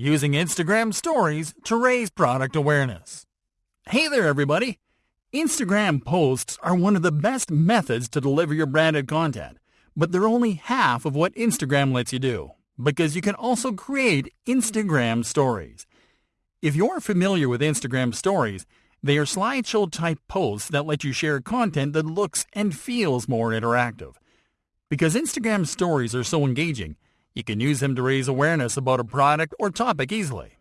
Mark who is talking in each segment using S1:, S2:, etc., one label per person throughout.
S1: using Instagram stories to raise product awareness. Hey there, everybody! Instagram posts are one of the best methods to deliver your branded content, but they're only half of what Instagram lets you do, because you can also create Instagram stories. If you're familiar with Instagram stories, they are slideshow type posts that let you share content that looks and feels more interactive. Because Instagram stories are so engaging, you can use them to raise awareness about a product or topic easily.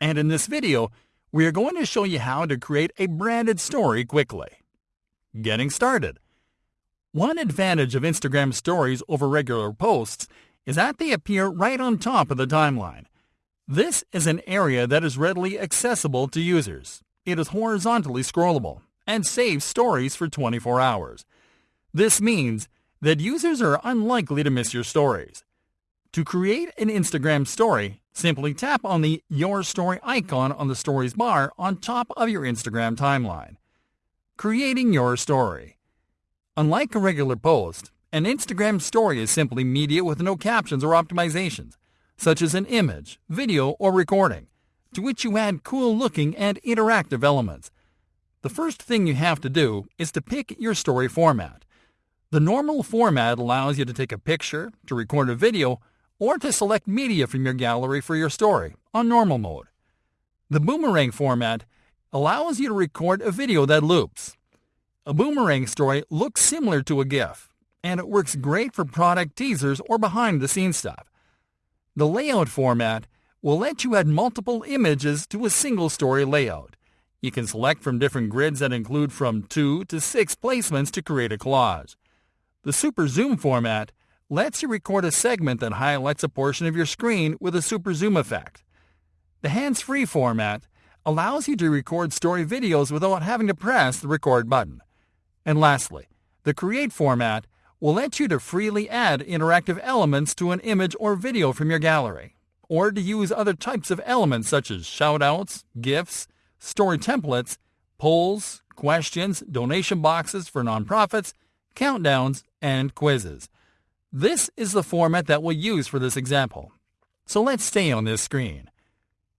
S1: And in this video, we are going to show you how to create a branded story quickly. Getting started. One advantage of Instagram stories over regular posts is that they appear right on top of the timeline. This is an area that is readily accessible to users. It is horizontally scrollable and saves stories for 24 hours. This means that users are unlikely to miss your stories. To create an Instagram story, simply tap on the Your Story icon on the Stories bar on top of your Instagram timeline. Creating your story. Unlike a regular post, an Instagram story is simply media with no captions or optimizations, such as an image, video, or recording, to which you add cool looking and interactive elements. The first thing you have to do is to pick your story format. The normal format allows you to take a picture, to record a video, or to select media from your gallery for your story on normal mode. The boomerang format allows you to record a video that loops. A boomerang story looks similar to a GIF, and it works great for product teasers or behind the scenes stuff. The layout format will let you add multiple images to a single story layout. You can select from different grids that include from 2 to 6 placements to create a collage. The Super Zoom format lets you record a segment that highlights a portion of your screen with a super zoom effect. The hands-free format allows you to record story videos without having to press the record button. And lastly, the create format will let you to freely add interactive elements to an image or video from your gallery, or to use other types of elements such as shoutouts, GIFs, story templates, polls, questions, donation boxes for nonprofits, countdowns, and quizzes. This is the format that we'll use for this example. So let's stay on this screen.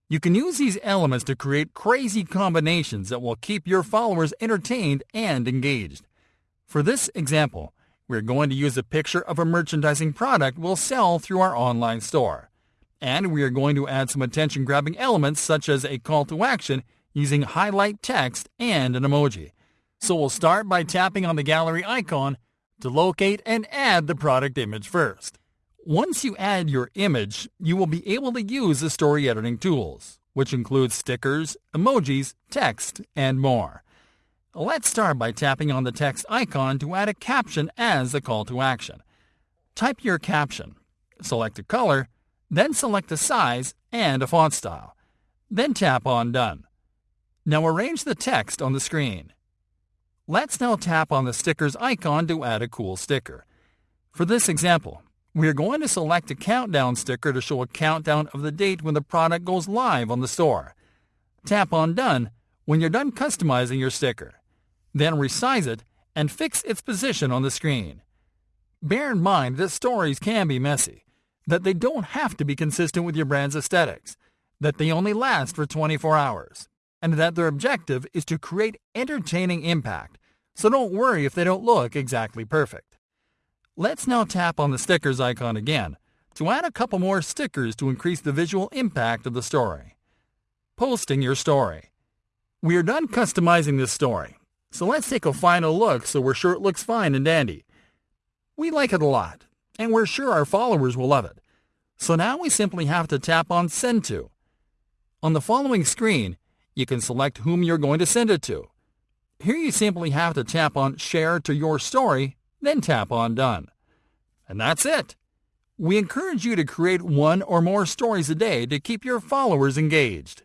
S1: You can use these elements to create crazy combinations that will keep your followers entertained and engaged. For this example, we're going to use a picture of a merchandising product we'll sell through our online store. And we are going to add some attention-grabbing elements such as a call to action using highlight text and an emoji. So we'll start by tapping on the gallery icon to locate and add the product image first. Once you add your image, you will be able to use the story editing tools, which include stickers, emojis, text, and more. Let's start by tapping on the text icon to add a caption as a call to action. Type your caption, select a color, then select a size and a font style. Then tap on Done. Now arrange the text on the screen. Let's now tap on the stickers icon to add a cool sticker. For this example, we are going to select a countdown sticker to show a countdown of the date when the product goes live on the store. Tap on Done when you're done customizing your sticker. Then resize it and fix its position on the screen. Bear in mind that stories can be messy, that they don't have to be consistent with your brand's aesthetics, that they only last for 24 hours and that their objective is to create entertaining impact, so don't worry if they don't look exactly perfect. Let's now tap on the stickers icon again to add a couple more stickers to increase the visual impact of the story. Posting your story. We are done customizing this story, so let's take a final look so we're sure it looks fine and dandy. We like it a lot, and we're sure our followers will love it. So now we simply have to tap on Send To. On the following screen, you can select whom you're going to send it to. Here you simply have to tap on Share to Your Story, then tap on Done. And that's it. We encourage you to create one or more stories a day to keep your followers engaged.